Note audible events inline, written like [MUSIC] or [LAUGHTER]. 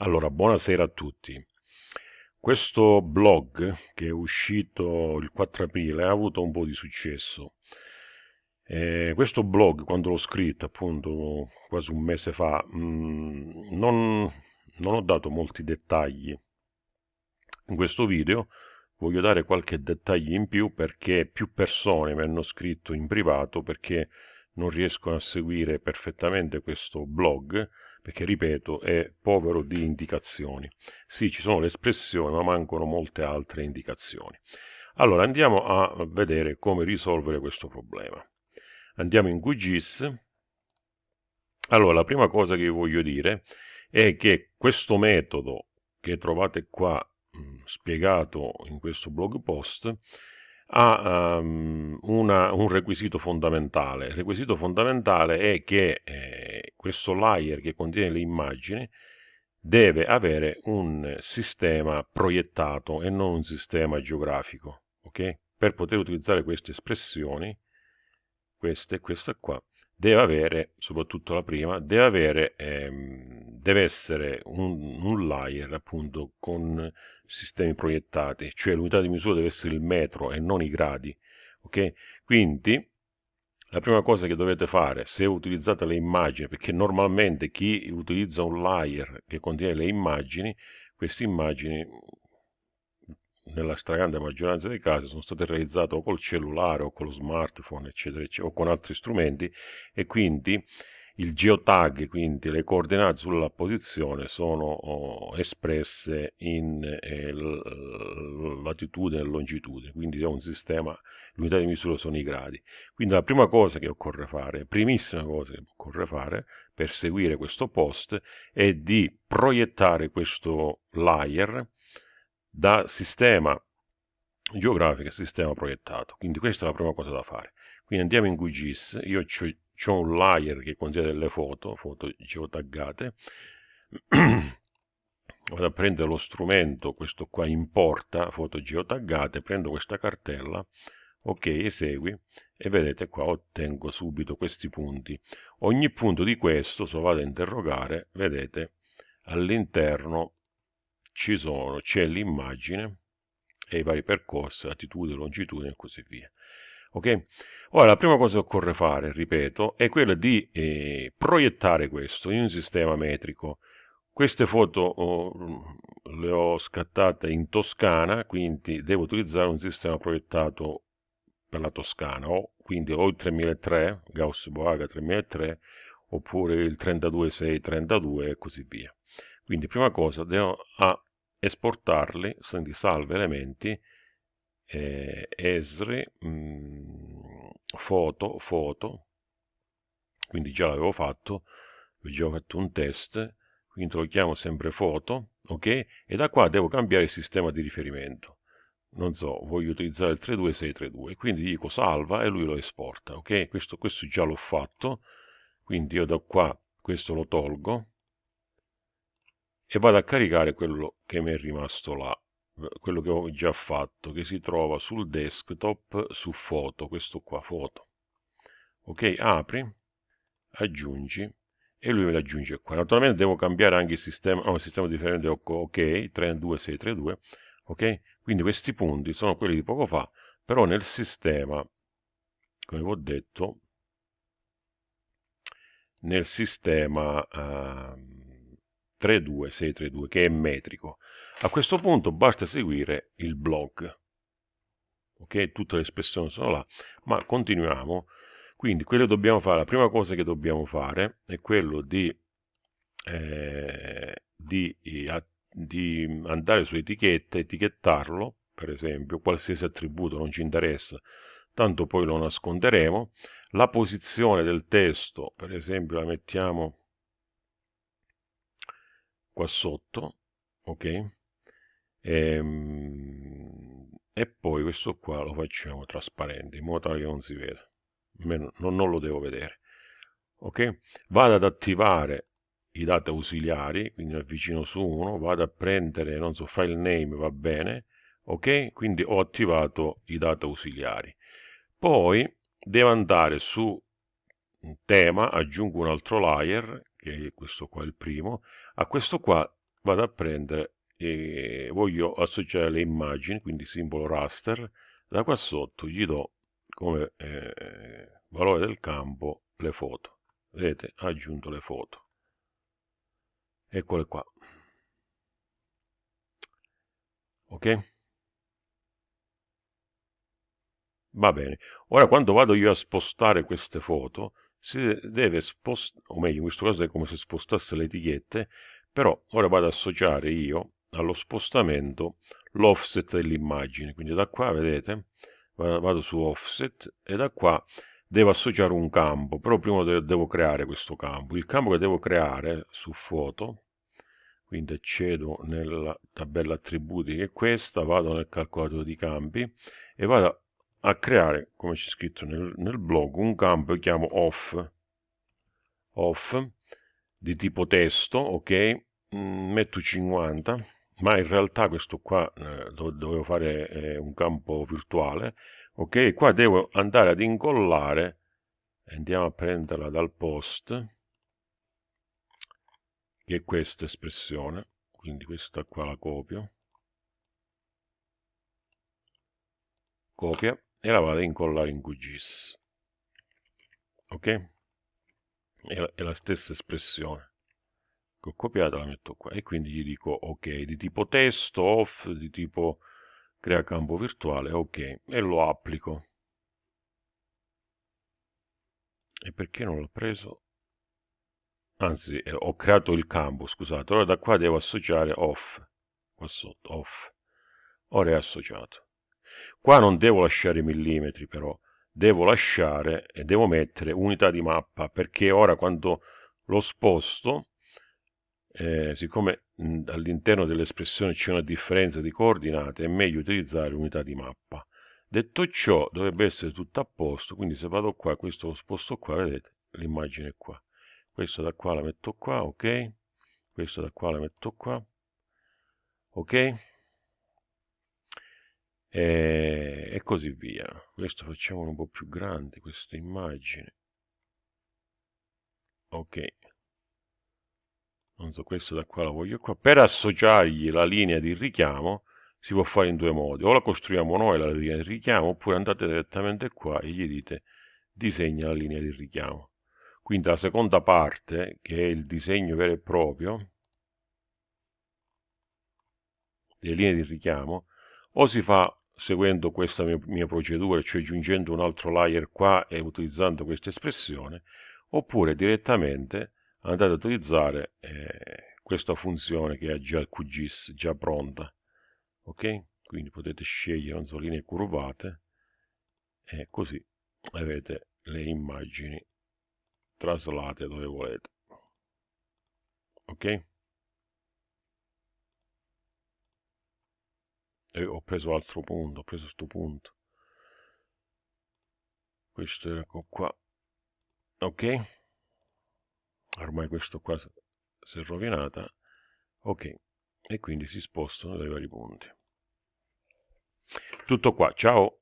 Allora, buonasera a tutti. Questo blog che è uscito il 4 aprile ha avuto un po' di successo. Eh, questo blog, quando l'ho scritto appunto quasi un mese fa, mh, mm, non, non ho dato molti dettagli. In questo video voglio dare qualche dettaglio in più perché più persone mi hanno scritto in privato perché non riescono a seguire perfettamente questo blog perché ripeto è povero di indicazioni. Sì, ci sono le espressioni, ma mancano molte altre indicazioni. Allora andiamo a vedere come risolvere questo problema. Andiamo in QGIS. Allora, la prima cosa che vi voglio dire è che questo metodo che trovate qua mh, spiegato in questo blog post ha um, una, un requisito fondamentale. Il requisito fondamentale è che eh, questo layer che contiene le immagini deve avere un sistema proiettato e non un sistema geografico. Okay? Per poter utilizzare queste espressioni, queste e questa qua, deve avere, soprattutto la prima, deve, avere, ehm, deve essere un, un layer appunto con sistemi proiettati, cioè l'unità di misura deve essere il metro e non i gradi. Ok? Quindi la prima cosa che dovete fare se utilizzate le immagini, perché normalmente chi utilizza un layer che contiene le immagini, queste immagini nella stragrande maggioranza dei casi sono state realizzate o col cellulare o con lo smartphone eccetera, eccetera o con altri strumenti e quindi il geotag, quindi le coordinate sulla posizione, sono oh, espresse in eh, latitudine e longitudine, quindi è un sistema, l'unità di misura sono i gradi. Quindi la prima cosa che occorre fare, primissima cosa che occorre fare per seguire questo post è di proiettare questo layer da sistema geografico a sistema proiettato. Quindi questa è la prima cosa da fare. Quindi andiamo in QGIS, io ho un layer che contiene delle foto, foto geotaggate, [CLEARS THROAT] vado a prendere lo strumento, questo qua importa foto geotaggate, prendo questa cartella, ok, esegui, e vedete qua ottengo subito questi punti. Ogni punto di questo, se vado a interrogare, vedete, all'interno ci sono, c'è l'immagine e i vari percorsi, latitudine, longitudine e così via. Ok? Ora, la prima cosa che occorre fare, ripeto, è quella di eh, proiettare questo in un sistema metrico. Queste foto oh, le ho scattate in Toscana, quindi devo utilizzare un sistema proiettato per la Toscana, o quindi o il 3003, Gauss-Boaga 3003, oppure il 32632 e così via. Quindi prima cosa devo esportarli, quindi salve elementi, eh, esri, mh, mm, foto, foto, quindi già l'avevo fatto, ho già fatto un test, quindi lo chiamo sempre foto, ok? E da qua devo cambiare il sistema di riferimento. Non so, voglio utilizzare il 32632, quindi dico salva e lui lo esporta, ok? Questo, questo già l'ho fatto, quindi io da qua questo lo tolgo e vado a caricare quello che mi è rimasto là quello che ho già fatto che si trova sul desktop su foto questo qua foto. Ok apri aggiungi e lui me lo aggiunge qua. Naturalmente devo cambiare anche il sistema no, il sistema differente ok 32632 ok? Quindi questi punti sono quelli di poco fa però nel sistema come vi ho detto nel sistema uh, 32632 che è metrico a questo punto basta seguire il blog. Ok, tutte le espressioni sono là, ma continuiamo. Quindi quello che dobbiamo fare, la prima cosa che dobbiamo fare è quello di, eh, di, di andare su etichetta, etichettarlo, per esempio, qualsiasi attributo non ci interessa, tanto poi lo nasconderemo. La posizione del testo, per esempio, la mettiamo qua sotto, ok? E, ehm, e poi questo qua lo facciamo trasparente in modo tale che non si veda. Non, non lo devo vedere. Ok? Vado ad attivare i dati ausiliari, quindi avvicino su uno, vado a prendere, non so, file name, va bene, ok? Quindi ho attivato i dati ausiliari. Poi devo andare su tema, aggiungo un altro layer, che è questo qua il primo, a questo qua vado a prendere e voglio associare le immagini quindi simbolo raster da qua sotto gli do come eh, valore del campo le foto. Vedete ha aggiunto le foto. Eccole qua. Ok? Va bene. Ora quando vado io a spostare queste foto si deve spostare o meglio in questo caso è come se spostasse le etichette però ora vado ad associare io allo spostamento l'offset dell'immagine. Quindi da qua vedete vado su offset e da qua devo associare un campo. Però prima devo creare questo campo. Il campo che devo creare su foto quindi accedo nella tabella attributi che è questa vado nel calcolatore di campi e vado a creare come c'è scritto nel, nel blog un campo che chiamo off. Off di tipo testo ok? Mm, metto 50 ma in realtà questo qua eh, dovevo fare eh, un campo virtuale ok? Qua devo andare ad incollare andiamo a prenderla dal post che è questa espressione quindi questa qua la copio. Copia e la vado a incollare in QGIS ok? È la, è la stessa espressione che ho copiato la metto qua e quindi gli dico ok di tipo testo off di tipo crea campo virtuale ok e lo applico. E perché non l'ho preso? Anzi eh, ho creato il campo scusate ora da qua devo associare off qua sotto off. Ora è associato. Qua non devo lasciare i millimetri però. Devo lasciare e devo mettere unità di mappa perché ora quando lo sposto eh, siccome all'interno dell'espressione c'è una differenza di coordinate è meglio utilizzare unità di mappa. Detto ciò dovrebbe essere tutto a posto quindi se vado qua questo lo sposto qua vedete l'immagine è qua. Questo da qua la metto qua ok? Questo da qua la metto qua ok? E, e così via. Questo facciamo un po' più grande questa immagine. Ok non so questo da qua lo voglio qua. Per associargli la linea di richiamo si può fare in due modi. O la costruiamo noi la linea di richiamo oppure andate direttamente qua e gli dite disegna la linea di richiamo quindi la seconda parte che è il disegno vero e proprio delle linee di richiamo o si fa seguendo questa mia, mia procedura cioè aggiungendo un altro layer qua e utilizzando questa espressione oppure direttamente andate ad utilizzare eh, questa funzione che ha già il QGIS già pronta ok? Quindi potete scegliere non so, linee curvate e così avete le immagini traslate dove volete ok? E ho preso altro punto ho preso questo punto. Questo era qua ok ormai questo qua si è rovinata ok e quindi si spostano dai vari punti. Tutto qua ciao